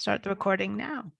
Start the recording now.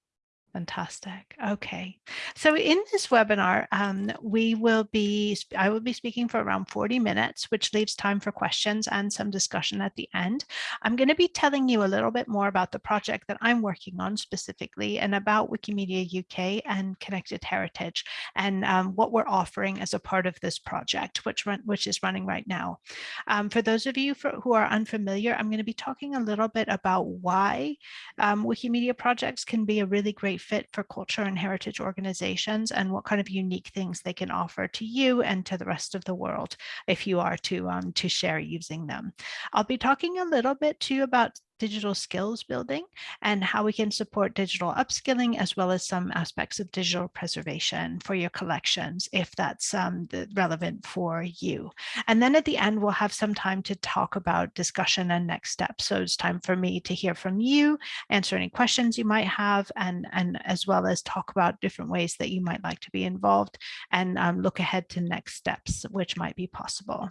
Fantastic. Okay. So in this webinar, um, we will be, I will be speaking for around 40 minutes, which leaves time for questions and some discussion at the end. I'm going to be telling you a little bit more about the project that I'm working on specifically and about Wikimedia UK and Connected Heritage and um, what we're offering as a part of this project, which, run, which is running right now. Um, for those of you for, who are unfamiliar, I'm going to be talking a little bit about why um, Wikimedia projects can be a really great fit for culture and heritage organizations and what kind of unique things they can offer to you and to the rest of the world if you are to, um, to share using them. I'll be talking a little bit too about digital skills building and how we can support digital upskilling as well as some aspects of digital preservation for your collections if that's um, relevant for you. And then at the end, we'll have some time to talk about discussion and next steps. So it's time for me to hear from you, answer any questions you might have, and, and as well as talk about different ways that you might like to be involved and um, look ahead to next steps, which might be possible.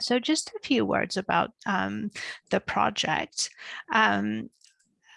So just a few words about um, the project. Um,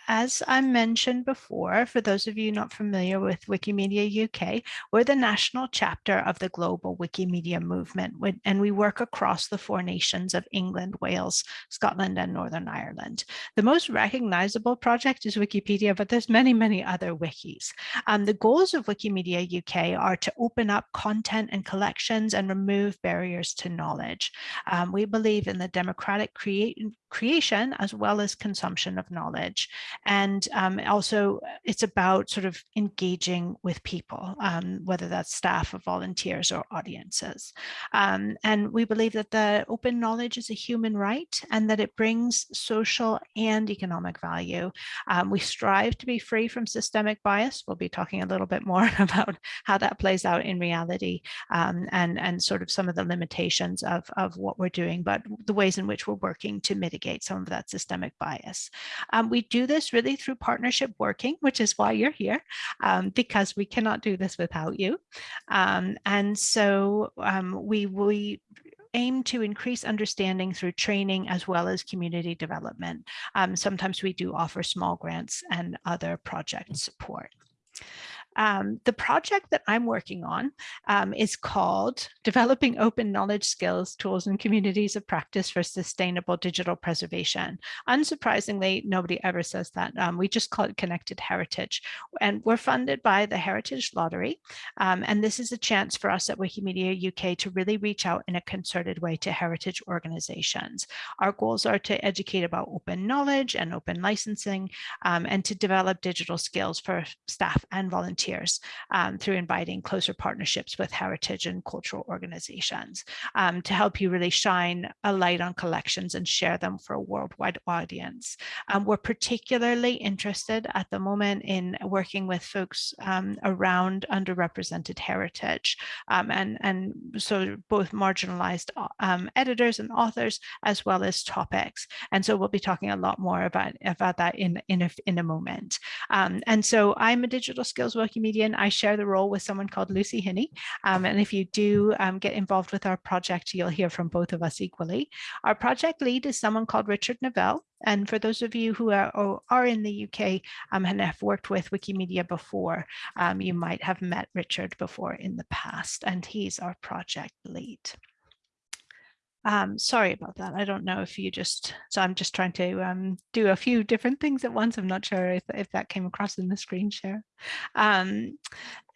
as I mentioned before, for those of you not familiar with Wikimedia UK, we're the national chapter of the global Wikimedia movement, and we work across the four nations of England, Wales, Scotland, and Northern Ireland. The most recognizable project is Wikipedia, but there's many, many other wikis. Um, the goals of Wikimedia UK are to open up content and collections and remove barriers to knowledge. Um, we believe in the democratic create creation as well as consumption of knowledge. And um, also it's about sort of engaging with people, um, whether that's staff or volunteers or audiences. Um, and we believe that the open knowledge is a human right and that it brings social and economic value. Um, we strive to be free from systemic bias. We'll be talking a little bit more about how that plays out in reality um, and, and sort of some of the limitations of, of what we're doing, but the ways in which we're working to mitigate mitigate some of that systemic bias. Um, we do this really through partnership working, which is why you're here, um, because we cannot do this without you. Um, and so um, we, we aim to increase understanding through training as well as community development. Um, sometimes we do offer small grants and other project support. Um, the project that I'm working on um, is called Developing Open Knowledge Skills, Tools and Communities of Practice for Sustainable Digital Preservation. Unsurprisingly, nobody ever says that. Um, we just call it Connected Heritage. And we're funded by the Heritage Lottery. Um, and this is a chance for us at Wikimedia UK to really reach out in a concerted way to heritage organizations. Our goals are to educate about open knowledge and open licensing um, and to develop digital skills for staff and volunteers volunteers um, through inviting closer partnerships with heritage and cultural organizations um, to help you really shine a light on collections and share them for a worldwide audience. Um, we're particularly interested at the moment in working with folks um, around underrepresented heritage um, and, and so both marginalized um, editors and authors as well as topics. And so we'll be talking a lot more about, about that in, in, a, in a moment. and so I'm a digital skills I share the role with someone called Lucy Hinnie. Um, and if you do um, get involved with our project, you'll hear from both of us equally. Our project lead is someone called Richard Nevell. And for those of you who are, are in the UK um, and have worked with Wikimedia before, um, you might have met Richard before in the past, and he's our project lead. Um, sorry about that. I don't know if you just, so I'm just trying to um, do a few different things at once. I'm not sure if, if that came across in the screen share. Um,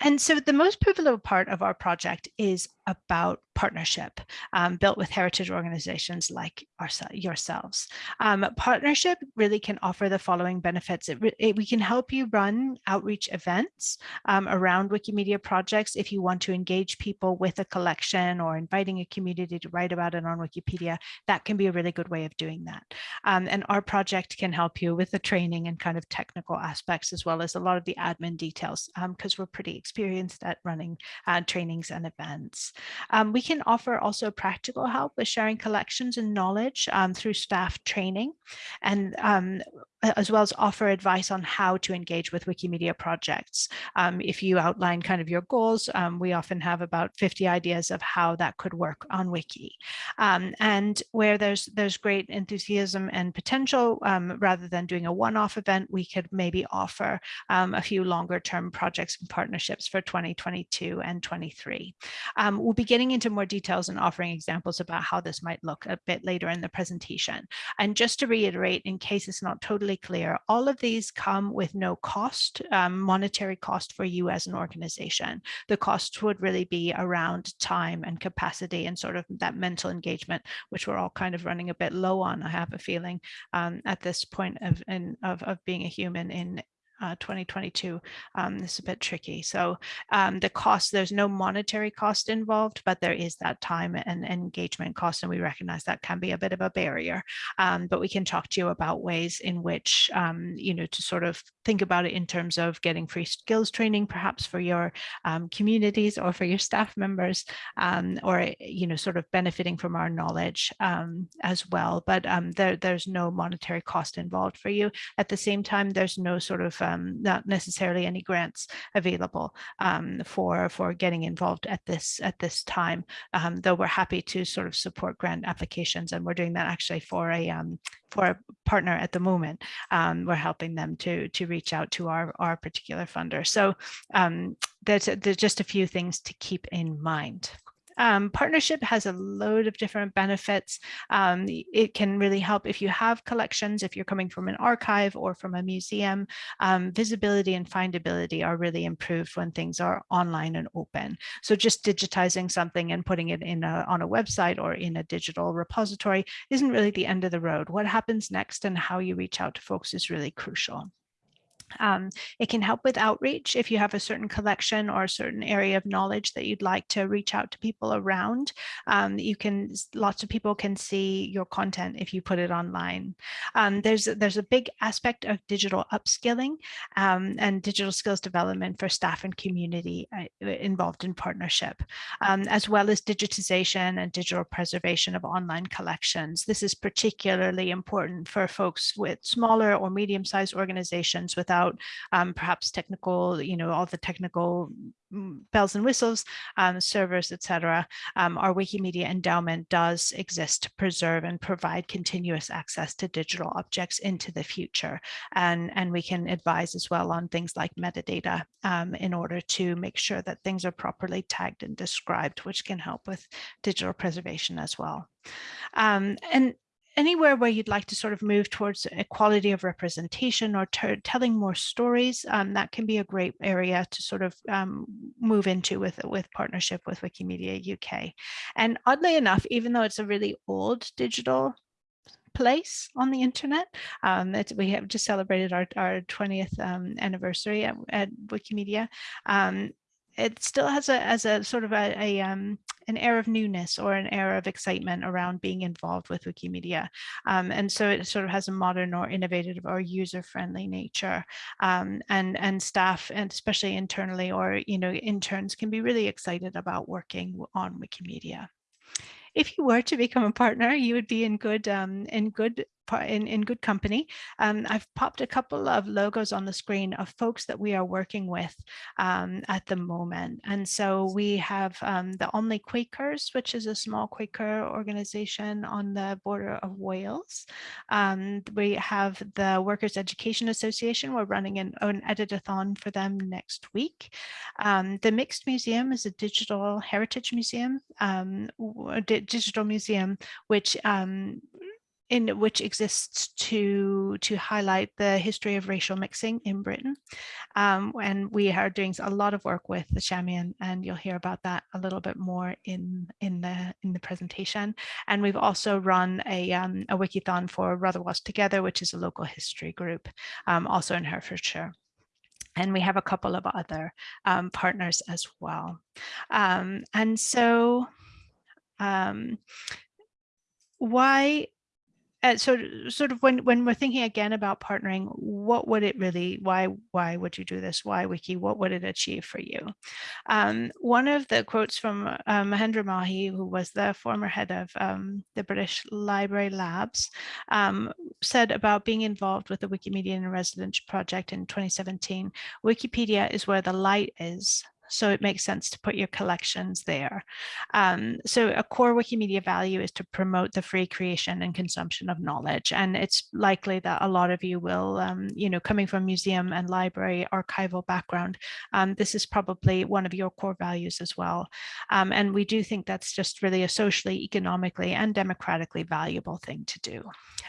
and so the most pivotal part of our project is about partnership um, built with heritage organizations like our, yourselves. Um, partnership really can offer the following benefits. It, it, we can help you run outreach events um, around Wikimedia projects if you want to engage people with a collection or inviting a community to write about it on Wikipedia. That can be a really good way of doing that. Um, and our project can help you with the training and kind of technical aspects as well as a lot of the admin details because um, we're pretty experienced at running uh, trainings and events. Um, we can offer also practical help with sharing collections and knowledge um, through staff training. And as well as offer advice on how to engage with Wikimedia projects. Um, if you outline kind of your goals, um, we often have about 50 ideas of how that could work on Wiki. Um, and where there's there's great enthusiasm and potential, um, rather than doing a one-off event, we could maybe offer um, a few longer term projects and partnerships for 2022 and 23. Um, we'll be getting into more details and offering examples about how this might look a bit later in the presentation. And just to reiterate, in case it's not totally clear, all of these come with no cost, um, monetary cost for you as an organization. The costs would really be around time and capacity and sort of that mental engagement, which we're all kind of running a bit low on, I have a feeling, um, at this point of, in, of, of being a human in, uh, 2022, um, this is a bit tricky. So um, the cost, there's no monetary cost involved, but there is that time and engagement cost, and we recognize that can be a bit of a barrier. Um, but we can talk to you about ways in which, um, you know, to sort of think about it in terms of getting free skills training, perhaps for your um, communities or for your staff members, um, or, you know, sort of benefiting from our knowledge as well. But there, there's no monetary cost involved for you. At the same time, there's no sort of um, not necessarily any grants available um, for for getting involved at this at this time. Um, though we're happy to sort of support grant applications, and we're doing that actually for a um, for a partner at the moment. Um, we're helping them to to reach out to our our particular funder. So there's, there's just a few things to keep in mind. Um, partnership has a load of different benefits. Um, it can really help if you have collections, if you're coming from an archive or from a museum, um, visibility and findability are really improved when things are online and open. So just digitizing something and putting it in a, on a website or in a digital repository isn't really the end of the road. What happens next and how you reach out to folks is really crucial. Um, it can help with outreach if you have a certain collection or a certain area of knowledge that you'd like to reach out to people around. Um, you can, lots of people can see your content if you put it online. Um, there's, there's a big aspect of digital upskilling um, and digital skills development for staff and community uh, involved in partnership, um, as well as digitization and digital preservation of online collections. This is particularly important for folks with smaller or medium-sized organizations without about um, perhaps technical, you know, all the technical mm, bells and whistles, um, servers, etc. Um, our Wikimedia endowment does exist to preserve and provide continuous access to digital objects into the future. And, and we can advise as well on things like metadata um, in order to make sure that things are properly tagged and described, which can help with digital preservation as well. Um, and anywhere where you'd like to sort of move towards equality of representation or telling more stories, um, that can be a great area to sort of um, move into with, with partnership with Wikimedia UK. And oddly enough, even though it's a really old digital place on the internet. Um, we have just celebrated our, our 20th um, anniversary at, at Wikimedia. Um, it still has a as a sort of a, a um, an air of newness or an air of excitement around being involved with Wikimedia. Um, and so it sort of has a modern or innovative or user-friendly nature. Um, and, and staff, and especially internally or, you know, interns can be really excited about working on Wikimedia if you were to become a partner, you would be in good um, in good in, in good company. Um, I've popped a couple of logos on the screen of folks that we are working with um, at the moment. And so we have um, the Almeley Quakers, which is a small Quaker organization on the border of Wales. Um, we have the Workers Education Association. We're running an, an editathon for them next week. Um, the Mixed Museum is a digital heritage museum, um, digital museum, which in which exists to to highlight the history of racial mixing in Britain. Um, and we are doing a lot of work with the Chamion, and you'll hear about that a little bit more in in the in the presentation. And we've also run a um, a wikithon for Rotherwas Together, which is a local history group, um, also in Herefordshire. And we have a couple of other um, partners as well. Um, and so um, why uh, so sort of when when we're thinking again about partnering what would it really why why would you do this? Why wiki? What would it achieve for you? Um, one of the quotes from uh, Mahendra Mahey who was the former head of um, the British Library Labs um, said about being involved with the Wikimedia in Residence project in 2017 Wikipedia is where the light is so it makes sense to put your collections there. Um, so a core Wikimedia value is to promote the free creation and consumption of knowledge. And it's likely that a lot of you will, um, you know, coming from museum and library archival background, um, this is probably one of your core values as well. Um, and we do think that's just really a socially, economically, and democratically valuable thing to do.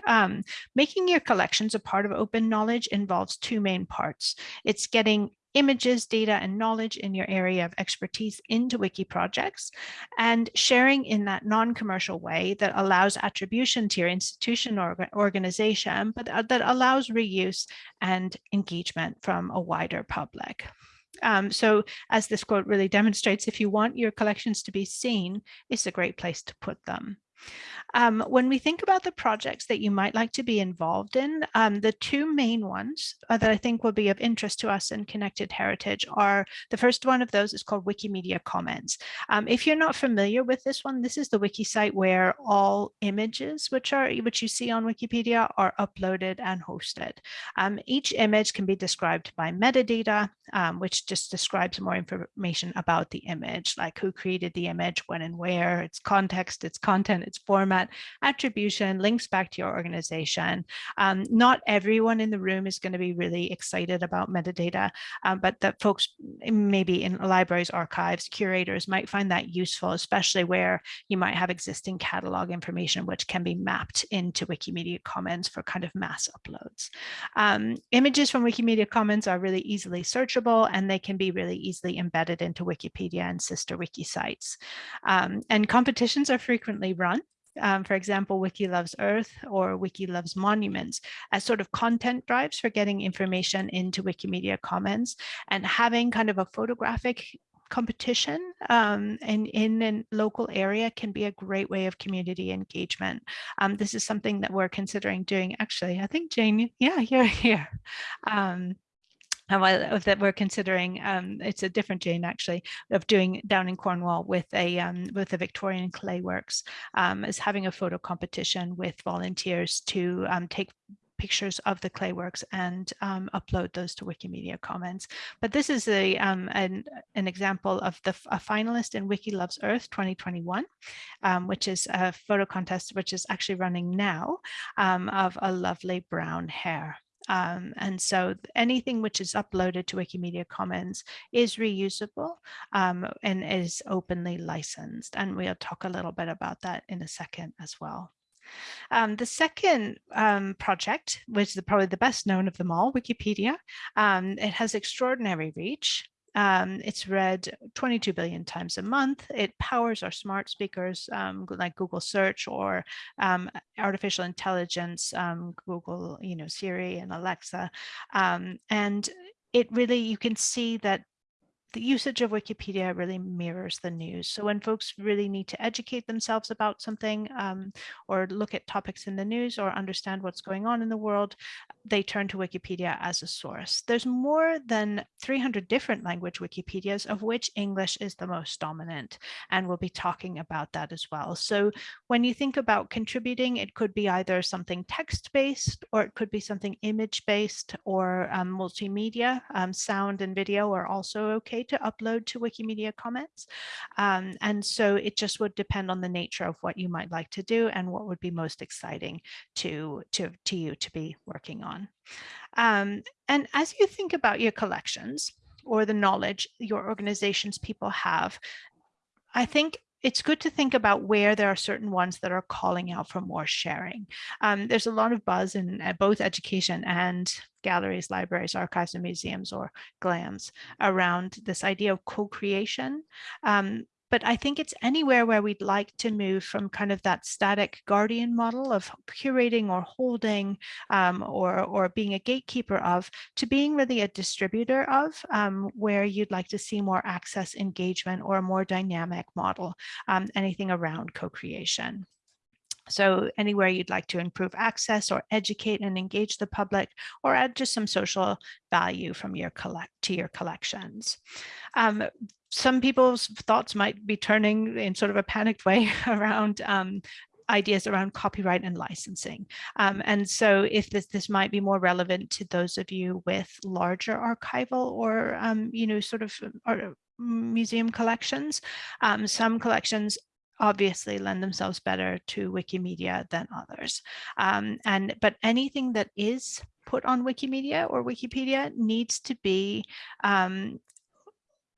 Um, making your collections a part of open knowledge involves two main parts. It's getting images, data, and knowledge in your area of expertise into wiki projects and sharing in that non-commercial way that allows attribution to your institution or organization, but uh, that allows reuse and engagement from a wider public. Um, so as this quote really demonstrates, if you want your collections to be seen, it's a great place to put them. Um, when we think about the projects that you might like to be involved in, um, the two main ones uh, that I think will be of interest to us in Connected Heritage are, the first one of those is called Wikimedia Commons. Um, if you're not familiar with this one, this is the wiki site where all images which are which you see on Wikipedia are uploaded and hosted. Um, each image can be described by metadata, um, which just describes more information about the image, like who created the image, when and where, its context, its content, its format, attribution, links back to your organization. Um, not everyone in the room is going to be really excited about metadata, um, but that folks maybe in libraries, archives, curators might find that useful, especially where you might have existing catalog information which can be mapped into Wikimedia Commons for kind of mass uploads. Um, images from Wikimedia Commons are really easily searchable and they can be really easily embedded into Wikipedia and sister wiki sites. Um, and competitions are frequently run um, for example, Wiki Loves Earth or Wiki Loves Monuments as sort of content drives for getting information into Wikimedia Commons and having kind of a photographic competition um, in, in a local area can be a great way of community engagement. Um, this is something that we're considering doing. Actually, I think Jane, yeah, you're here. Um, that we're considering um, it's a different Jane actually of doing down in Cornwall with a um, with the Victorian Clay Works um, is having a photo competition with volunteers to um, take pictures of the clay works and um, upload those to Wikimedia Commons. But this is a um, an, an example of the a finalist in Wiki Loves Earth 2021, um, which is a photo contest which is actually running now um, of a lovely brown hare. Um, and so anything which is uploaded to Wikimedia Commons is reusable um, and is openly licensed. And we'll talk a little bit about that in a second as well. Um, the second um, project, which is probably the best known of them all, Wikipedia, um, it has extraordinary reach. Um, it's read 22 billion times a month. It powers our smart speakers um, like Google search or um, artificial intelligence, um, Google, you know, Siri and Alexa. Um, and it really, you can see that the usage of Wikipedia really mirrors the news. So when folks really need to educate themselves about something um, or look at topics in the news or understand what's going on in the world, they turn to Wikipedia as a source. There's more than 300 different language Wikipedias, of which English is the most dominant. And we'll be talking about that as well. So when you think about contributing, it could be either something text-based or it could be something image-based or um, multimedia. Um, sound and video are also okay to upload to Wikimedia Commons. Um, and so it just would depend on the nature of what you might like to do and what would be most exciting to, to, to you to be working on. Um, and as you think about your collections or the knowledge your organization's people have, I think it's good to think about where there are certain ones that are calling out for more sharing. Um, there's a lot of buzz in both education and galleries, libraries, archives, and museums, or GLAMs, around this idea of co-creation. Um, but I think it's anywhere where we'd like to move from kind of that static guardian model of curating or holding um, or, or being a gatekeeper of to being really a distributor of um, where you'd like to see more access engagement or a more dynamic model, um, anything around co-creation. So anywhere you'd like to improve access or educate and engage the public or add just some social value from your collect to your collections. Um, some people's thoughts might be turning in sort of a panicked way around um, ideas around copyright and licensing. Um, and so if this, this might be more relevant to those of you with larger archival or, um, you know, sort of or museum collections, um, some collections obviously lend themselves better to Wikimedia than others. Um, and but anything that is put on Wikimedia or Wikipedia needs to be um,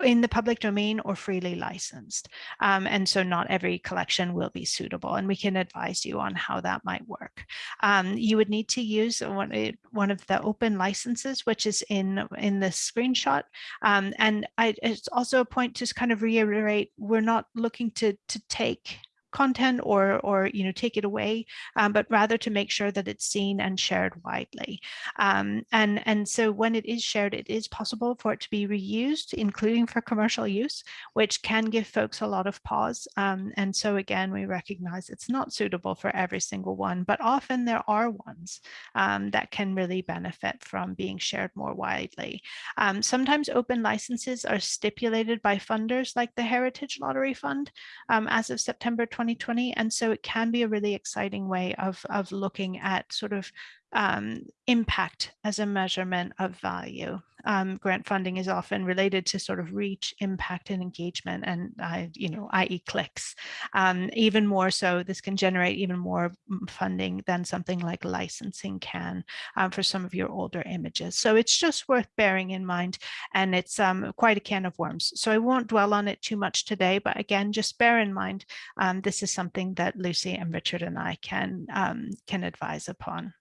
in the public domain or freely licensed. Um, and so not every collection will be suitable and we can advise you on how that might work. Um, you would need to use one, eh, one of the open licenses, which is in, in the screenshot. Um, and I, it's also a point to kind of reiterate, we're not looking to, to take content or, or you know, take it away, um, but rather to make sure that it's seen and shared widely. Um, and, and so when it is shared, it is possible for it to be reused, including for commercial use, which can give folks a lot of pause. Um, and so again, we recognize it's not suitable for every single one, but often there are ones um, that can really benefit from being shared more widely. Um, sometimes open licenses are stipulated by funders like the Heritage Lottery Fund um, as of September 20 2020. And so it can be a really exciting way of, of looking at sort of um, impact as a measurement of value. Um, grant funding is often related to sort of reach, impact, and engagement, and uh, you know, i.e. clicks. Um, even more so, this can generate even more funding than something like licensing can um, for some of your older images. So it's just worth bearing in mind, and it's um, quite a can of worms. So I won't dwell on it too much today, but again, just bear in mind, um, this is something that Lucy and Richard and I can um, can advise upon.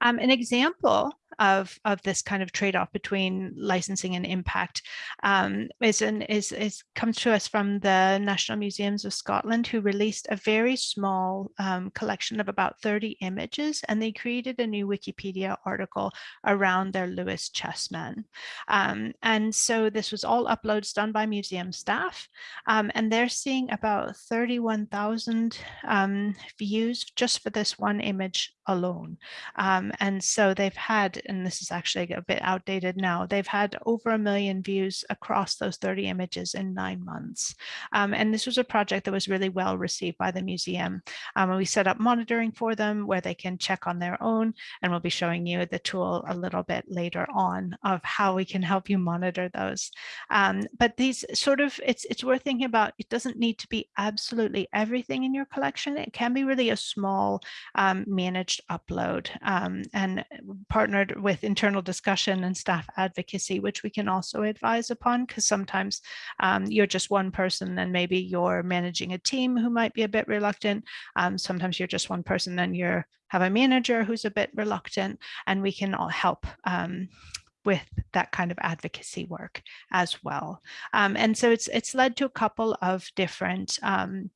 Um, an example of, of this kind of trade-off between licensing and impact um, is, an, is, is comes to us from the National Museums of Scotland, who released a very small um, collection of about 30 images, and they created a new Wikipedia article around their Lewis chessmen. Um, and so this was all uploads done by museum staff, um, and they're seeing about 31,000 um, views just for this one image alone. Um, and so they've had and this is actually a bit outdated now, they've had over a million views across those 30 images in nine months. Um, and this was a project that was really well received by the museum. Um, we set up monitoring for them where they can check on their own, and we'll be showing you the tool a little bit later on of how we can help you monitor those. Um, but these sort of, it's, it's worth thinking about, it doesn't need to be absolutely everything in your collection. It can be really a small um, managed upload um, and partnered with internal discussion and staff advocacy, which we can also advise upon because sometimes um, you're just one person and maybe you're managing a team who might be a bit reluctant. Um, sometimes you're just one person and you have a manager who's a bit reluctant and we can all help um, with that kind of advocacy work as well. Um, and so it's it's led to a couple of different um,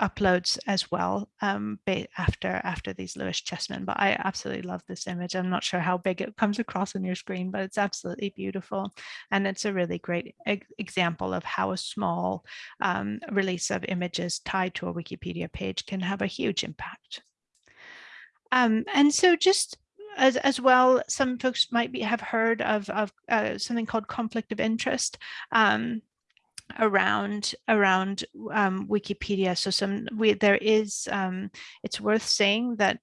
uploads as well um, after after these Lewis chessmen. But I absolutely love this image. I'm not sure how big it comes across on your screen, but it's absolutely beautiful. And it's a really great example of how a small um, release of images tied to a Wikipedia page can have a huge impact. Um, and so just as, as well, some folks might be, have heard of, of uh, something called conflict of interest. Um, around around um, Wikipedia. So some we, there is um, it's worth saying that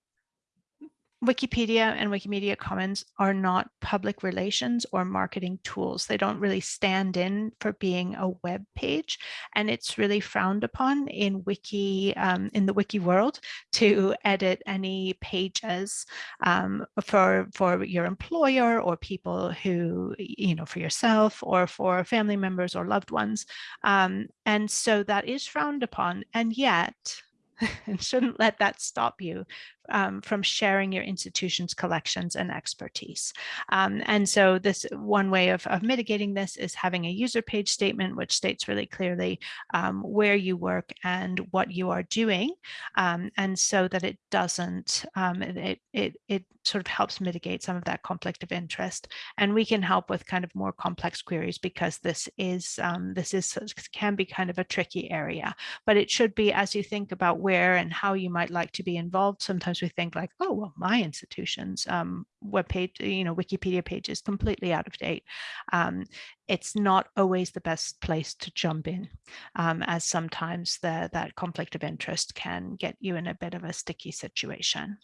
Wikipedia and Wikimedia Commons are not public relations or marketing tools. They don't really stand in for being a web page, and it's really frowned upon in wiki um, in the wiki world to edit any pages um, for for your employer or people who you know for yourself or for family members or loved ones, um, and so that is frowned upon. And yet and shouldn't let that stop you um, from sharing your institution's collections and expertise. Um, and so this one way of, of mitigating this is having a user page statement, which states really clearly um, where you work and what you are doing. Um, and so that it doesn't, um, it, it, it sort of helps mitigate some of that conflict of interest. And we can help with kind of more complex queries because this is, um, this is, can be kind of a tricky area, but it should be as you think about where and how you might like to be involved. Sometimes we think like, oh, well, my institution's um, web page, you know, Wikipedia page is completely out of date. Um, it's not always the best place to jump in, um, as sometimes the, that conflict of interest can get you in a bit of a sticky situation.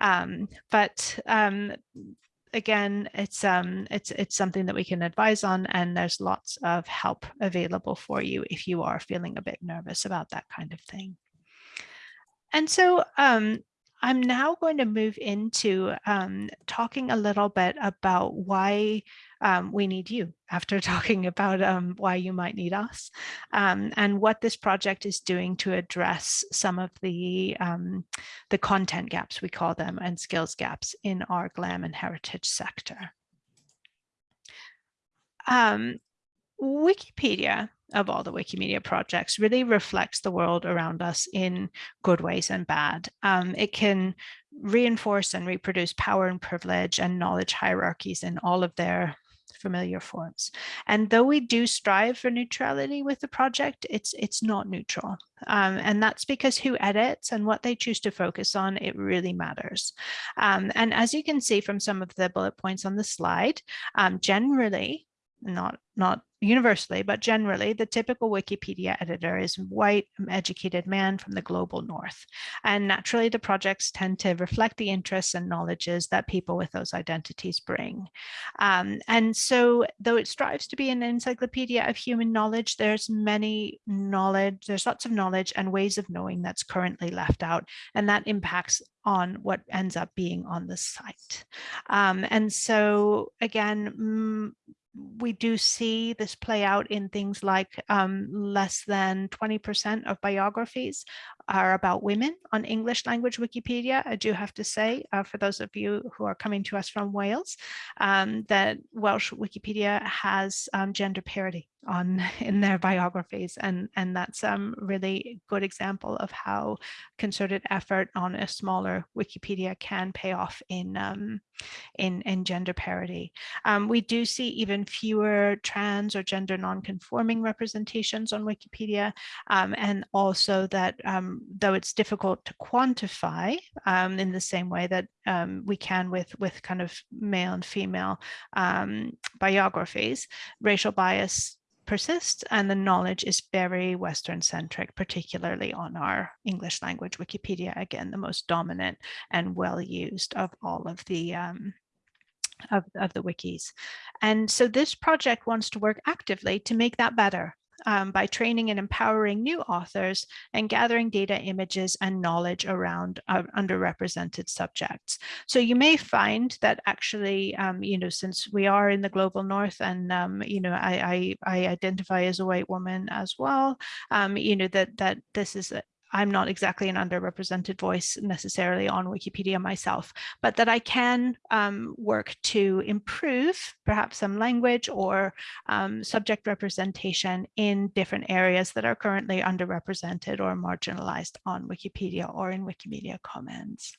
Um, but um, again, it's um, it's it's something that we can advise on, and there's lots of help available for you if you are feeling a bit nervous about that kind of thing. And so um, I'm now going to move into um, talking a little bit about why um, we need you after talking about um, why you might need us um, and what this project is doing to address some of the um, the content gaps we call them and skills gaps in our GLAM and heritage sector. Um, Wikipedia of all the Wikimedia projects really reflects the world around us in good ways and bad. Um, it can reinforce and reproduce power and privilege and knowledge hierarchies in all of their familiar forms. And though we do strive for neutrality with the project, it's it's not neutral. Um, and that's because who edits and what they choose to focus on, it really matters. Um, and as you can see from some of the bullet points on the slide, um, generally, not not universally, but generally, the typical Wikipedia editor is white, educated man from the global north. And naturally, the projects tend to reflect the interests and knowledges that people with those identities bring. Um, and so, though it strives to be an encyclopedia of human knowledge, there's many knowledge, there's lots of knowledge and ways of knowing that's currently left out, and that impacts on what ends up being on the site. Um, and so, again, we do see this play out in things like um, less than 20% of biographies are about women on English language Wikipedia. I do have to say, uh, for those of you who are coming to us from Wales, um, that Welsh Wikipedia has um, gender parity on in their biographies and and that's a um, really good example of how concerted effort on a smaller Wikipedia can pay off in um, in in gender parity. Um, we do see even fewer trans or gender non-conforming representations on Wikipedia um, and also that um, though it's difficult to quantify um, in the same way that we can with with kind of male and female biographies, racial bias persists and the knowledge is very Western centric, particularly on our English language Wikipedia, again, the most dominant and well used of all of the um, of, of the wikis. And so this project wants to work actively to make that better um, by training and empowering new authors and gathering data, images, and knowledge around uh, underrepresented subjects. So you may find that actually, um, you know, since we are in the global north and, um, you know, I, I, I, identify as a white woman as well, um, you know, that, that this is I'm not exactly an underrepresented voice necessarily on Wikipedia myself, but that I can um, work to improve perhaps some language or um, subject representation in different areas that are currently underrepresented or marginalized on Wikipedia or in Wikimedia Commons.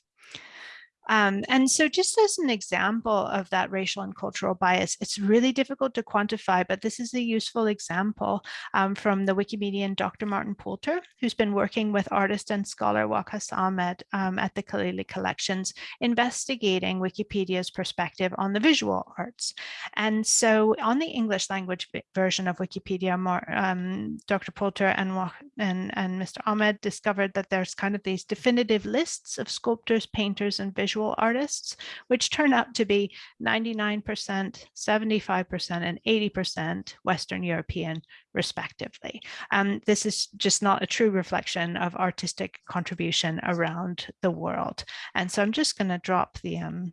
Um, and so just as an example of that racial and cultural bias, it's really difficult to quantify, but this is a useful example um, from the Wikimedian Dr. Martin Poulter, who's been working with artist and scholar Waqas Ahmed um, at the Khalili Collections, investigating Wikipedia's perspective on the visual arts. And so on the English language version of Wikipedia, um, Dr. Poulter and, and, and Mr. Ahmed discovered that there's kind of these definitive lists of sculptors, painters, and visual visual artists, which turn out to be 99%, 75%, and 80% Western European, respectively. Um, this is just not a true reflection of artistic contribution around the world. And so I'm just going to drop the um,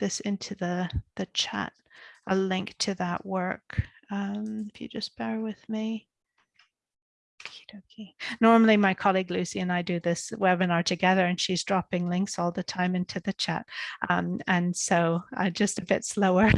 this into the, the chat, a link to that work. Um, if you just bear with me. Dokie. Normally my colleague Lucy and I do this webinar together and she's dropping links all the time into the chat. Um, and so I'm just a bit slower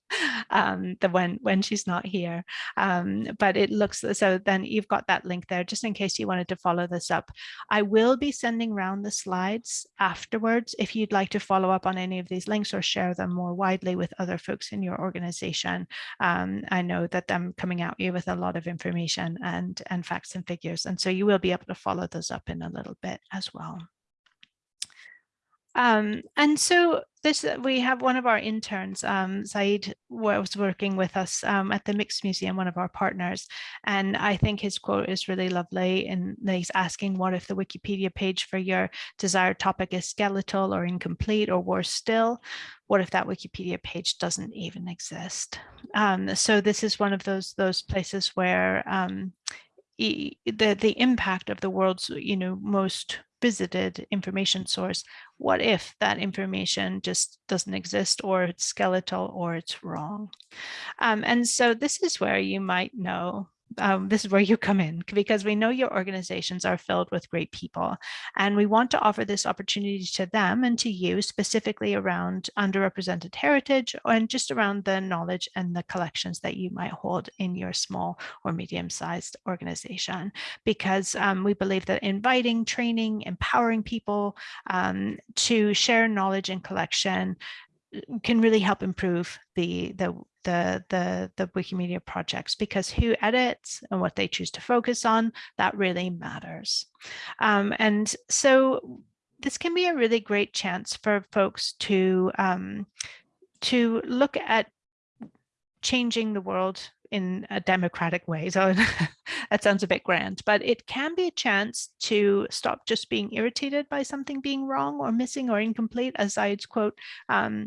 um, than when, when she's not here. Um, but it looks, so then you've got that link there just in case you wanted to follow this up. I will be sending round the slides afterwards if you'd like to follow up on any of these links or share them more widely with other folks in your organization. Um, I know that I'm coming out you with a lot of information and, and facts and figures. And so you will be able to follow those up in a little bit as well. Um, and so this uh, we have one of our interns, um, Saeed, was working with us um, at the Mixed Museum, one of our partners, and I think his quote is really lovely. And he's asking, "What if the Wikipedia page for your desired topic is skeletal or incomplete, or worse still? What if that Wikipedia page doesn't even exist?" Um, so this is one of those those places where um, the the impact of the world's you know most visited information source. What if that information just doesn't exist or it's skeletal or it's wrong? Um, and so this is where you might know um, this is where you come in because we know your organizations are filled with great people and we want to offer this opportunity to them and to you specifically around underrepresented heritage and just around the knowledge and the collections that you might hold in your small or medium-sized organization. Because um, we believe that inviting training empowering people um, to share knowledge and collection can really help improve the the the the the Wikimedia projects because who edits and what they choose to focus on that really matters. Um, and so this can be a really great chance for folks to um, to look at changing the world in a democratic way. So that sounds a bit grand, but it can be a chance to stop just being irritated by something being wrong or missing or incomplete, as Zaid's quote um,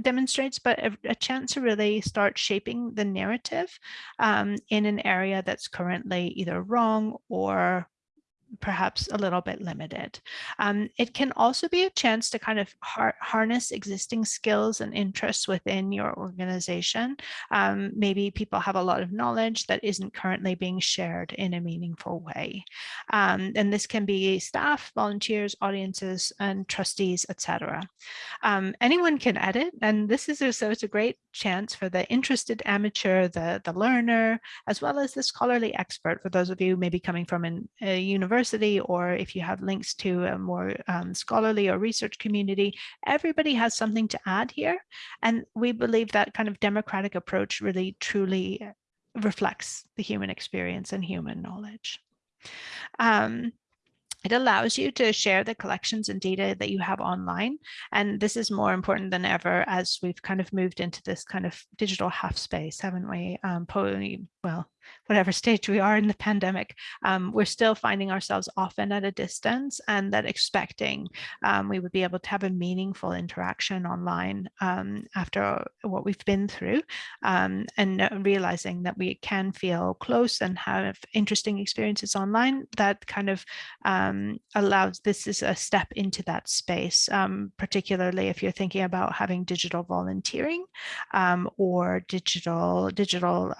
demonstrates, but a, a, chance to really start shaping the narrative um, in an area that's currently either wrong or perhaps a little bit limited. Um, it can also be a chance to kind of har harness existing skills and interests within your organization. Um, maybe people have a lot of knowledge that isn't currently being shared in a meaningful way. Um, and this can be staff, volunteers, audiences, and trustees, etc. Um, anyone can edit, and this is a, so it's a great chance for the interested amateur, the, the learner, as well as the scholarly expert, for those of you maybe coming from an, a university university or if you have links to a more um, scholarly or research community, everybody has something to add here. And we believe that kind of democratic approach really truly reflects the human experience and human knowledge. Um, it allows you to share the collections and data that you have online. And this is more important than ever as we've kind of moved into this kind of digital half space, haven't we? Um, well, whatever stage we are in the pandemic, um, we're still finding ourselves often at a distance and that expecting um, we would be able to have a meaningful interaction online um, after what we've been through um, and realizing that we can feel close and have interesting experiences online that kind of um, allows this is a step into that space, um, particularly if you're thinking about having digital volunteering or digital digital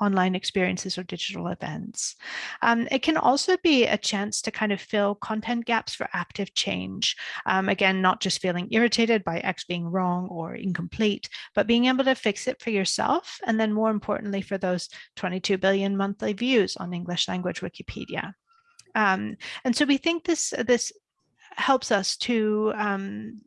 online experiences or digital events. Um, it can also be a chance to kind of fill content gaps for active change. Um, again, not just feeling irritated by X being wrong or incomplete, but being able to fix it for yourself. And then more importantly, for those 22 billion monthly views on English language Wikipedia. Um, and so we think this, this helps us to um,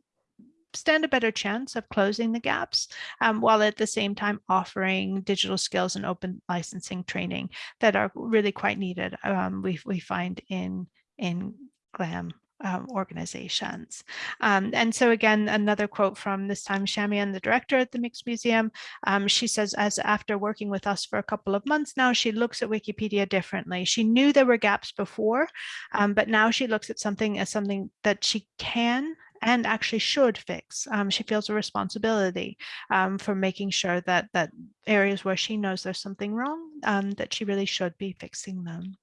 stand a better chance of closing the gaps um, while at the same time offering digital skills and open licensing training that are really quite needed um, we, we find in in GLAM um, organizations. Um, and so again, another quote from this time Chamion, the director at the Mixed Museum, um, she says, as after working with us for a couple of months now, she looks at Wikipedia differently. She knew there were gaps before, um, but now she looks at something as something that she can and actually should fix. Um, she feels a responsibility um, for making sure that that areas where she knows there's something wrong, um, that she really should be fixing them.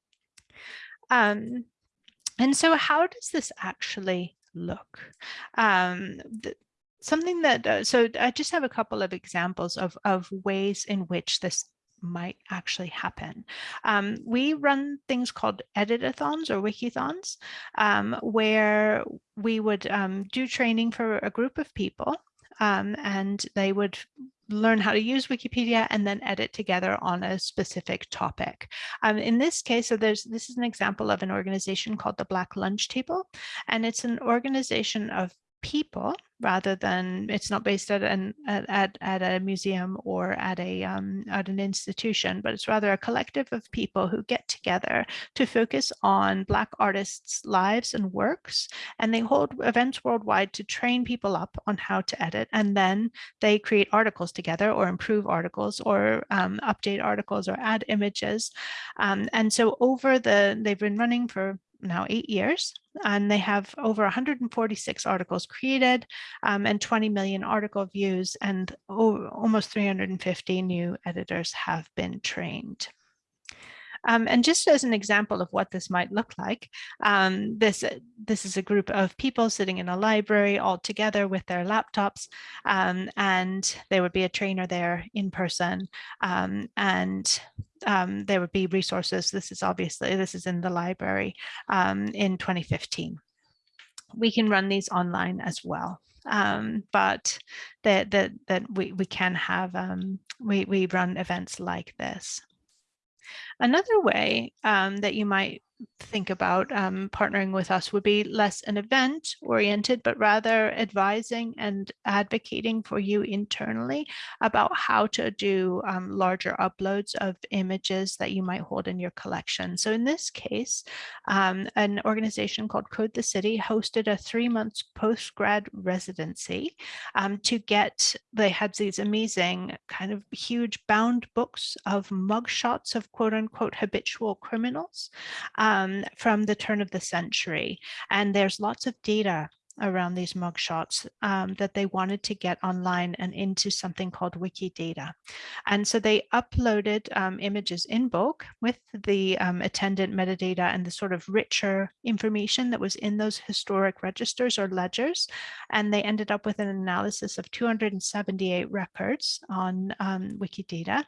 Um, and so how does this actually look? Um, the, something that, uh, so I just have a couple of examples of, of ways in which this might actually happen. Um, we run things called editathons or wikithons, um, where we would um, do training for a group of people um, and they would learn how to use Wikipedia and then edit together on a specific topic. Um, in this case, so there's this is an example of an organization called the Black Lunch Table, and it's an organization of people rather than it's not based at an at, at a museum or at a um, at an institution, but it's rather a collective of people who get together to focus on Black artists' lives and works, and they hold events worldwide to train people up on how to edit, and then they create articles together or improve articles or um, update articles or add images, um, and so over the they've been running for now eight years, and they have over 146 articles created um, and 20 million article views, and almost 350 new editors have been trained. Um, and just as an example of what this might look like, um, this, this is a group of people sitting in a library all together with their laptops, um, and there would be a trainer there in person, um, and um, there would be resources. This is obviously, this is in the library um, in 2015. We can run these online as well. Um, but that that that we we can have um, we we run events like this. Another way um, that you might think about um, partnering with us would be less an event oriented, but rather advising and advocating for you internally about how to do um, larger uploads of images that you might hold in your collection. So in this case, um, an organization called Code the City hosted a three months post-grad residency um, to get, they had these amazing kind of huge bound books of mugshots of quote unquote habitual criminals um, from the turn of the century. And there's lots of data around these mugshots um, that they wanted to get online and into something called Wikidata. And so they uploaded um, images in bulk with the um, attendant metadata and the sort of richer information that was in those historic registers or ledgers. And they ended up with an analysis of 278 records on um, Wikidata.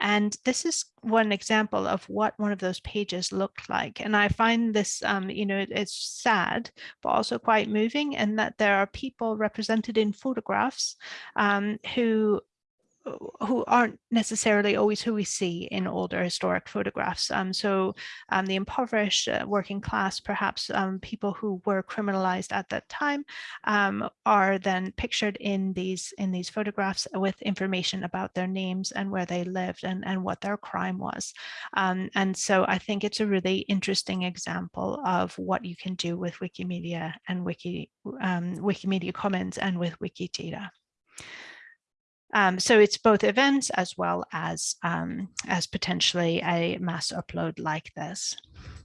And this is one example of what one of those pages looked like. And I find this, um, you know, it, it's sad, but also quite moving and that there are people represented in photographs um, who who aren't necessarily always who we see in older historic photographs. Um, so um, the impoverished uh, working class, perhaps um, people who were criminalized at that time um, are then pictured in these in these photographs with information about their names and where they lived and, and what their crime was. Um, and so I think it's a really interesting example of what you can do with Wikimedia and Wiki, um, Wikimedia Commons and with Wikidata. Um, so it's both events as well as, um, as potentially a mass upload like this.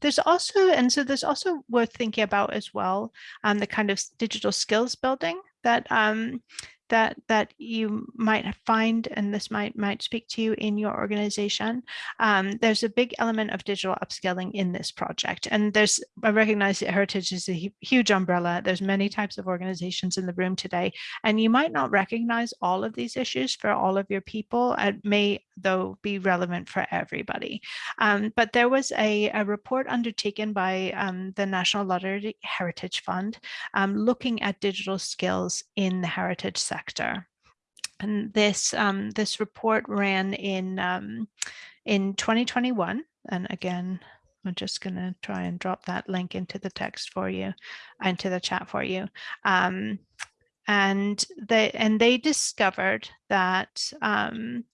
There's also, and so there's also worth thinking about as well, um, the kind of digital skills building that um, that that you might find, and this might might speak to you in your organization. Um, there's a big element of digital upskilling in this project, and there's I recognize that heritage is a huge umbrella. There's many types of organizations in the room today, and you might not recognize all of these issues for all of your people. It may though be relevant for everybody. Um, but there was a, a report undertaken by um, the National Lottery Heritage Fund um, looking at digital skills in the heritage sector. And this um, this report ran in um, in 2021. And again, I'm just going to try and drop that link into the text for you, into the chat for you. Um, and they and they discovered that um,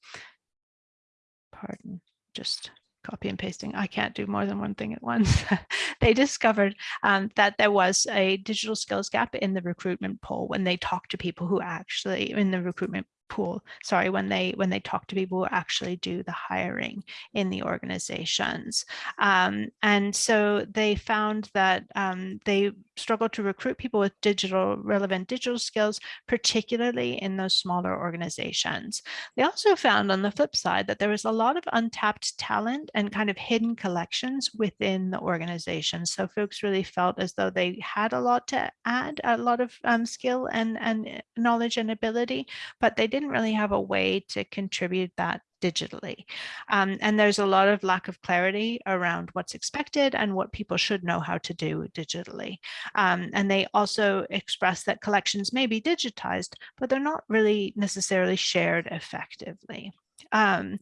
pardon, just copy and pasting. I can't do more than one thing at once. they discovered um, that there was a digital skills gap in the recruitment poll when they talked to people who actually in the recruitment pool, sorry, when they when they talk to people who actually do the hiring in the organizations. Um, and so they found that um, they struggle to recruit people with digital relevant digital skills, particularly in those smaller organizations. They also found on the flip side that there was a lot of untapped talent and kind of hidden collections within the organization. So folks really felt as though they had a lot to add, a lot of um, skill and, and knowledge and ability, but they didn't really have a way to contribute that digitally. Um, and there's a lot of lack of clarity around what's expected and what people should know how to do digitally. Um, and they also express that collections may be digitized, but they're not really necessarily shared effectively. Um,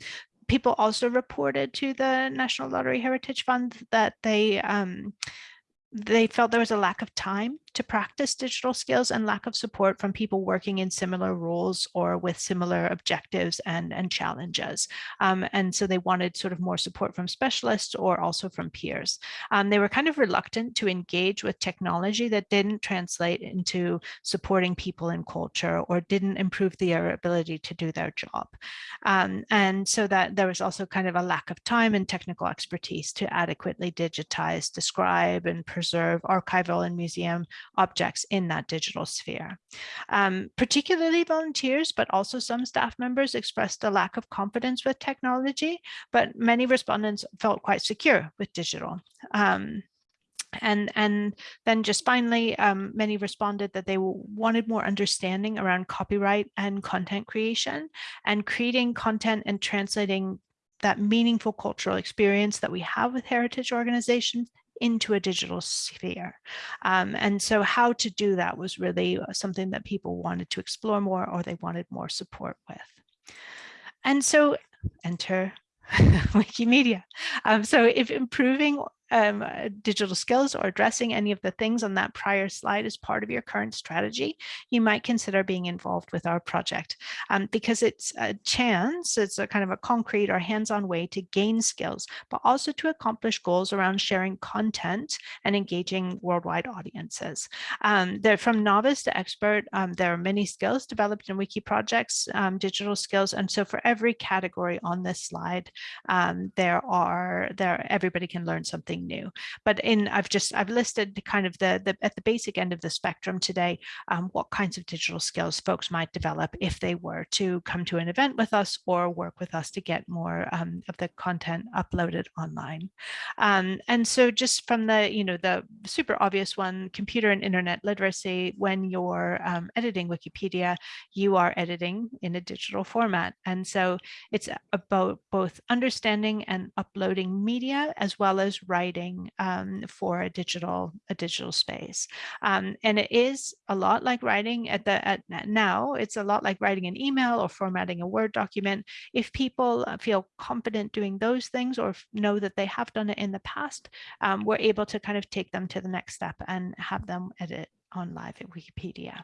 people also reported to the National Lottery Heritage Fund that they um, they felt there was a lack of time to practice digital skills and lack of support from people working in similar roles or with similar objectives and, and challenges. Um, and so they wanted sort of more support from specialists or also from peers. Um, they were kind of reluctant to engage with technology that didn't translate into supporting people in culture or didn't improve their ability to do their job. Um, and so that there was also kind of a lack of time and technical expertise to adequately digitize, describe, and preserve archival and museum objects in that digital sphere. Um, particularly volunteers, but also some staff members expressed a lack of confidence with technology, but many respondents felt quite secure with digital. Um, and and then just finally um, many responded that they wanted more understanding around copyright and content creation and creating content and translating that meaningful cultural experience that we have with heritage organizations into a digital sphere. Um, and so how to do that was really uh, something that people wanted to explore more or they wanted more support with. And so enter Wikimedia. Um, so if improving um, uh, digital skills or addressing any of the things on that prior slide as part of your current strategy, you might consider being involved with our project um, because it's a chance, it's a kind of a concrete or hands-on way to gain skills, but also to accomplish goals around sharing content and engaging worldwide audiences. Um, they're from novice to expert. Um, there are many skills developed in wiki projects, um, digital skills. And so for every category on this slide, um, there are there everybody can learn something something new. But in I've just I've listed kind of the, the at the basic end of the spectrum today, um, what kinds of digital skills folks might develop if they were to come to an event with us or work with us to get more um, of the content uploaded online. Um, and so just from the, you know, the super obvious one, computer and internet literacy, when you're um, editing Wikipedia, you are editing in a digital format. And so it's about both understanding and uploading media as well as writing writing um, for a digital a digital space. Um, and it is a lot like writing at the at now. It's a lot like writing an email or formatting a Word document. If people uh, feel confident doing those things or know that they have done it in the past, um, we're able to kind of take them to the next step and have them edit on live at Wikipedia.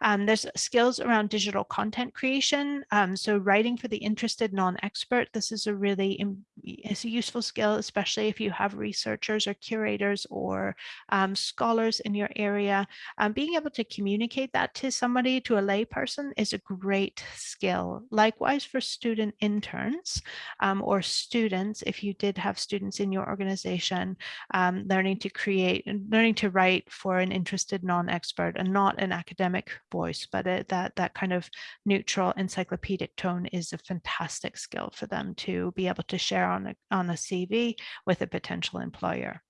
Um, there's skills around digital content creation. Um, so writing for the interested non-expert, this is a really it's a useful skill, especially if you have researchers or curators or um, scholars in your area. Um, being able to communicate that to somebody, to a lay person is a great skill. Likewise for student interns um, or students, if you did have students in your organization, um, learning to create, learning to write for an interested non non-expert and not an academic voice, but it, that, that kind of neutral encyclopedic tone is a fantastic skill for them to be able to share on a, on a CV with a potential employer.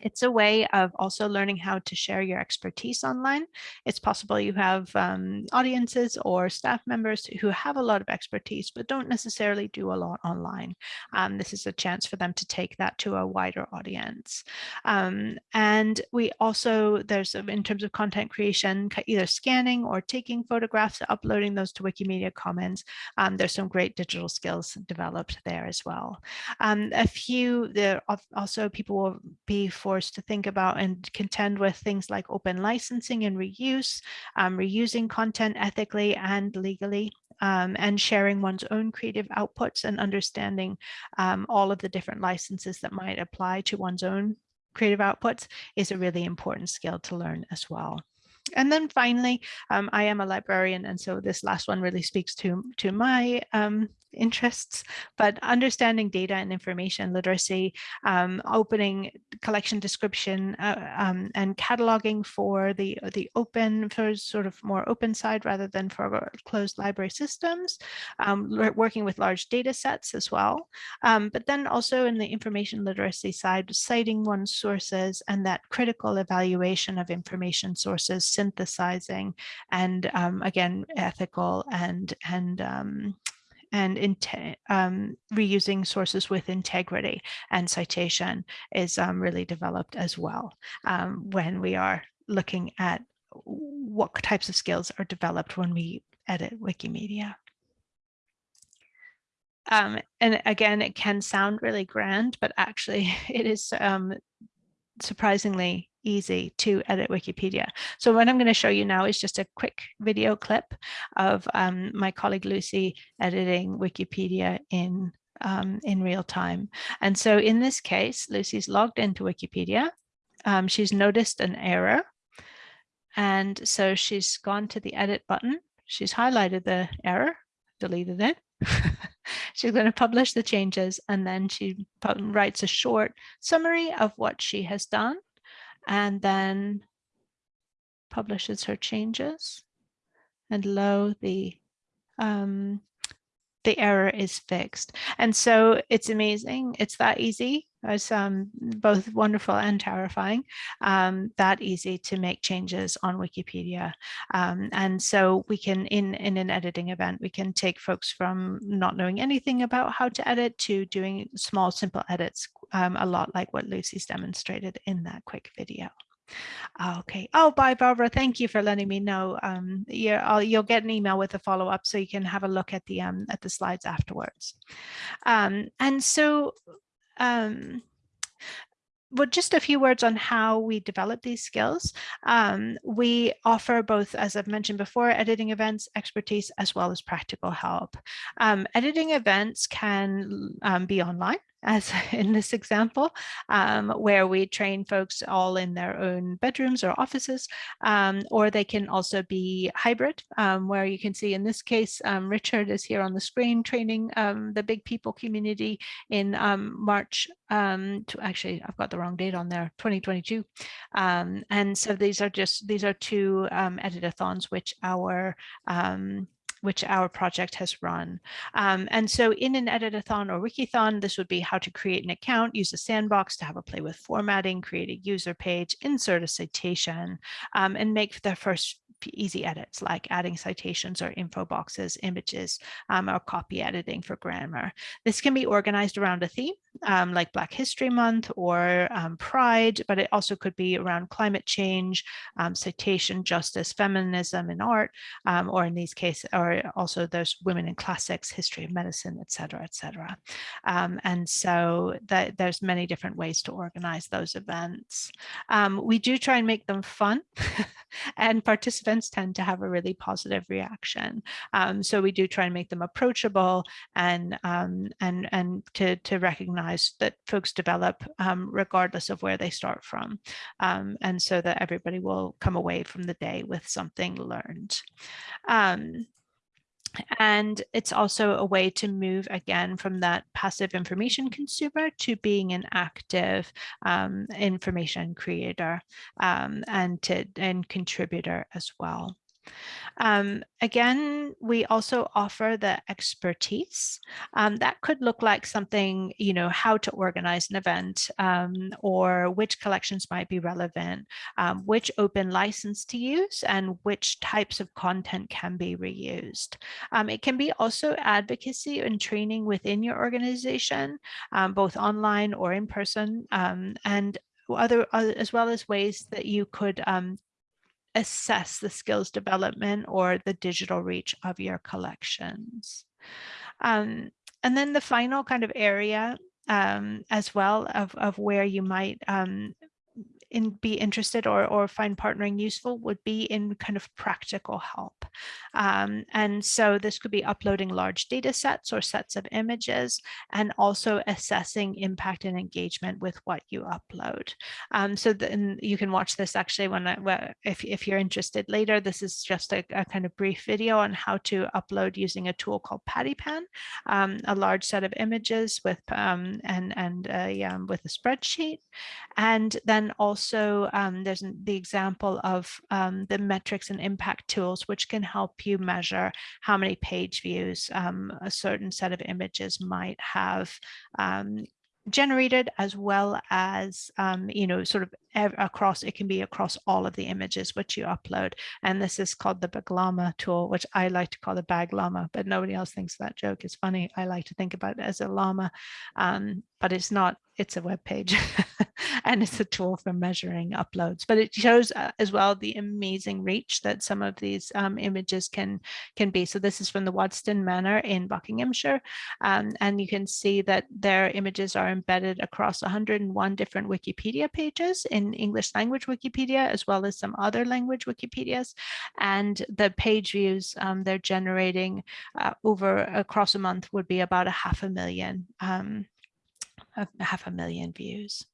It's a way of also learning how to share your expertise online. It's possible you have um, audiences or staff members who have a lot of expertise, but don't necessarily do a lot online. Um, this is a chance for them to take that to a wider audience. Um, and we also, there's in terms of content creation, either scanning or taking photographs, uploading those to Wikimedia Commons. Um, there's some great digital skills developed there as well. Um, a few, there also people will be forced to think about and contend with things like open licensing and reuse, um, reusing content ethically and legally, um, and sharing one's own creative outputs and understanding um, all of the different licenses that might apply to one's own creative outputs is a really important skill to learn as well. And then finally, um, I am a librarian, and so this last one really speaks to, to my um, interests, but understanding data and information literacy, um, opening collection description uh, um, and cataloging for the, the open, for sort of more open side rather than for closed library systems, um, working with large data sets as well. Um, but then also in the information literacy side, citing one's sources and that critical evaluation of information sources, synthesizing, and um, again, ethical and, and um, and um, reusing sources with integrity and citation is um, really developed as well um, when we are looking at what types of skills are developed when we edit Wikimedia. Um, and again, it can sound really grand, but actually it is um, surprisingly easy to edit Wikipedia. So what I'm going to show you now is just a quick video clip of um, my colleague Lucy editing Wikipedia in um, in real time. And so in this case, Lucy's logged into Wikipedia. Um, she's noticed an error. And so she's gone to the edit button. She's highlighted the error, deleted it. She's going to publish the changes and then she writes a short summary of what she has done and then publishes her changes. And lo, the um, the error is fixed. And so it's amazing. It's that easy. It's um, both wonderful and terrifying, um, that easy to make changes on Wikipedia. Um, and so we can, in, in an editing event, we can take folks from not knowing anything about how to edit to doing small, simple edits, um, a lot like what Lucy's demonstrated in that quick video. Okay. Oh, bye, Barbara. Thank you for letting me know. Um, you'll, you'll get an email with a follow up so you can have a look at the um, at the slides afterwards. Um, and so um, but just a few words on how we develop these skills. Um, we offer both, as I've mentioned before, editing events, expertise, as well as practical help. Um, editing events can um, be online as in this example, um, where we train folks all in their own bedrooms or offices, um, or they can also be hybrid, um, where you can see in this case, um, Richard is here on the screen training um, the big people community in um, March, to actually, I've got the wrong date on there, 2022. and so these are just, these are two editathons which our which our project has run. Um, and so in an editathon or wikithon, this would be how to create an account, use a sandbox to have a play with formatting, create a user page, insert a citation, um, and make the first easy edits like adding citations or info boxes, images, um, or copy editing for grammar. This can be organized around a theme um, like Black History Month or um, Pride, but it also could be around climate change, um, citation, justice, feminism and art, um, or in these cases, or also there's women in classics, history of medicine, et cetera, et cetera. Um, and so that there's many different ways to organize those events. Um, we do try and make them fun and participants tend to have a really positive reaction. so we do try and make them approachable and, and, and to, to recognize recognize that folks develop um, regardless of where they start from. Um, and so that everybody will come away from the day with something learned. Um, and it's also a way to move again from that passive information consumer to being an active um, information creator um, and to and contributor as well. Um, again, we also offer the expertise. Um, that could look like something, you know, how to organize an event um, or which collections might be relevant, um, which open license to use and which types of content can be reused. Um, it can be also advocacy and training within your organization, um, both online or in person, and other, as well as ways that you could um, assess the skills development or the digital reach of your collections. Um, and then the final kind of area um, as well of, of where you might um, in, be interested or, or find partnering useful would be in kind of practical help. Um, and so this could be uploading large data sets or sets of images and also assessing impact and engagement with what you upload. Um, so then you can watch this actually when I, if, if you're interested later, this is just a, a, kind of brief video on how to upload using a tool called Pattypan, um, a large set of images with um, and, and uh, um, with a spreadsheet. And then also also um, there's the example of um, the metrics and impact tools, which can help you measure how many page views um, a certain set of images might have um, generated as well as, um, you know, sort of across, it can be across all of the images which you upload. And this is called the Baglama tool, which I like to call the bag llama, but nobody else thinks that joke is funny. I like to think about it as a llama, um, but it's not, it's a web page and it's a tool for measuring uploads, but it shows uh, as well the amazing reach that some of these um, images can can be. So this is from the Waddesdon Manor in Buckinghamshire, um, and you can see that their images are embedded across 101 different Wikipedia pages in in English language Wikipedia, as well as some other language Wikipedias. And the page views um, they're generating uh, over across a month would be about a half a million, um, a half a million views.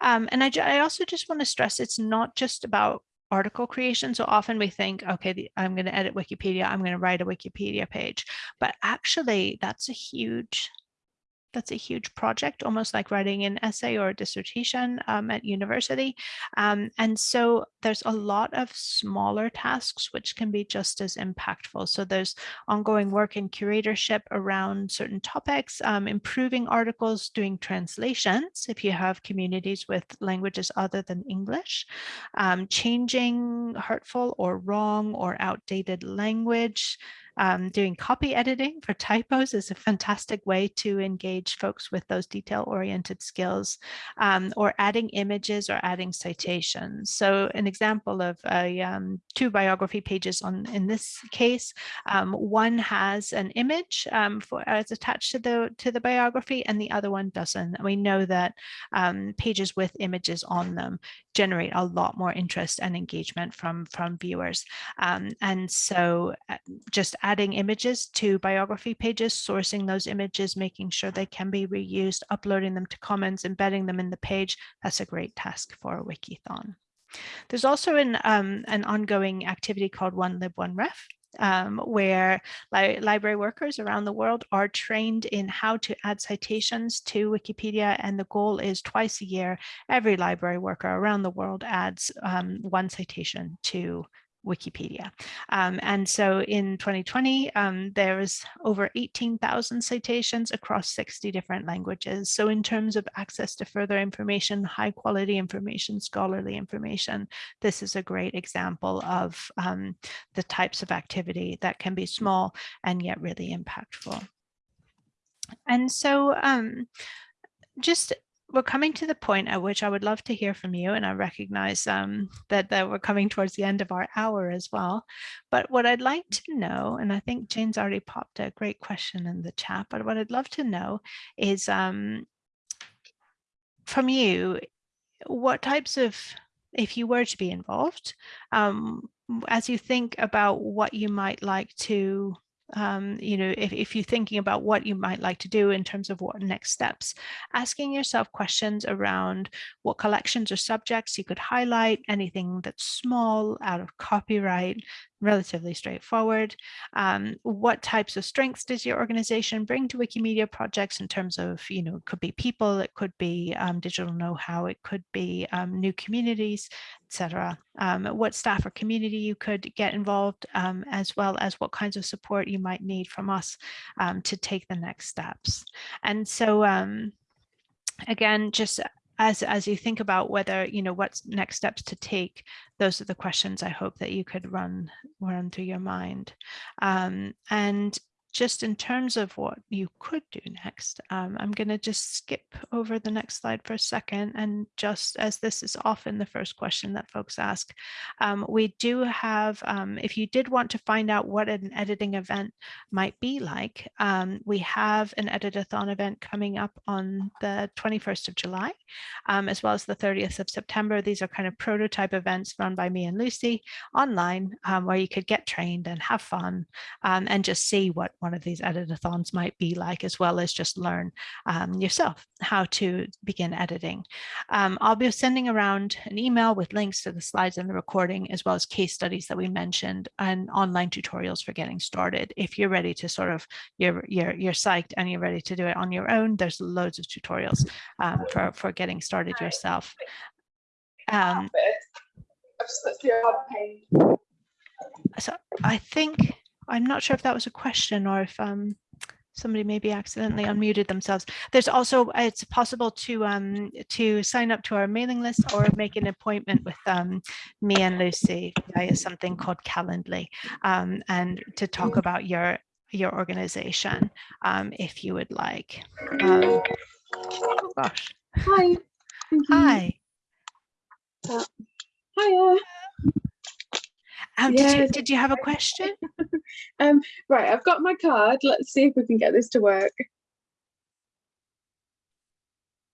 Um, and I, I also just want to stress it's not just about article creation. So often we think, okay, the, I'm going to edit Wikipedia, I'm going to write a Wikipedia page, but actually that's a huge that's a huge project, almost like writing an essay or a dissertation um, at university. Um, and so there's a lot of smaller tasks which can be just as impactful. So there's ongoing work in curatorship around certain topics, um, improving articles, doing translations if you have communities with languages other than English, um, changing hurtful or wrong or outdated language, um, doing copy editing for typos is a fantastic way to engage folks with those detail-oriented skills, um, or adding images or adding citations. So an example of a, um, two biography pages on in this case, um, one has an image um, for as attached to the to the biography, and the other one doesn't. And we know that um, pages with images on them generate a lot more interest and engagement from from viewers. and so uh, just adding images to biography pages, sourcing those images, making sure they can be reused, uploading them to Commons, embedding them in the page. That's a great task for a Wikithon. There's also an, um, an ongoing activity called One Lib, One Ref, um, where li library workers around the world are trained in how to add citations to Wikipedia. And the goal is twice a year, every library worker around the world adds um, one citation to Wikipedia. Um, and so in 2020, um, there was over 18,000 citations across 60 different languages. So in terms of access to further information, high quality information, scholarly information, this is a great example of um, the types of activity that can be small and yet really impactful. And so um, just we're coming to the point at which I would love to hear from you, and I recognize um, that, that we're coming towards the end of our hour as well. But what I'd like to know, and I think Jane's already popped a great question in the chat, but what I'd love to know is um, from you, what types of, if you were to be involved, um, as you think about what you might like to um, you know, if, if you're thinking about what you might like to do in terms of what next steps, asking yourself questions around what collections or subjects you could highlight, anything that's small, out of copyright, relatively straightforward. Um, what types of strengths does your organization bring to Wikimedia projects in terms of, you know, it could be people, it could be um, digital know-how, it could be um, new communities, etc. Um, what staff or community you could get involved, um, as well as what kinds of support you might need from us um, to take the next steps. And so again, just as as you think about whether you know what's next steps to take those are the questions i hope that you could run run through your mind. Um, and just in terms of what you could do next, um, I'm going to just skip over the next slide for a second. And just as this is often the first question that folks ask, um, we do have, um, if you did want to find out what an editing event might be like, um, we have an editathon event coming up on the 21st of July, um, as well as the 30th of September. These are kind of prototype events run by me and Lucy online, um, where you could get trained and have fun and just see what one of these editathons might be like, as well as just learn um, yourself how to begin editing. Um, I'll be sending around an email with links to the slides and the recording, as well as case studies that we mentioned and online tutorials for getting started. If you're ready to sort of, you're, you're, you're psyched and you're ready to do it on your own, there's loads of tutorials um, for, for getting started yourself. Um, so I think I'm not sure if that was a question or if um, somebody maybe accidentally unmuted themselves. There's also, it's possible to um, to sign up to our mailing list or make an appointment with um, me and Lucy via something called Calendly um, and to talk about your your organization um, if you would like. Um, oh gosh. Hi. Hi. Uh, hiya. Um, did, you, did you have a question? Um, right, I've got my card. Let's see if we can get this to work.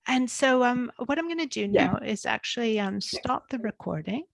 And so um, what I'm going to do Yeah. now is actually um, stop the recording.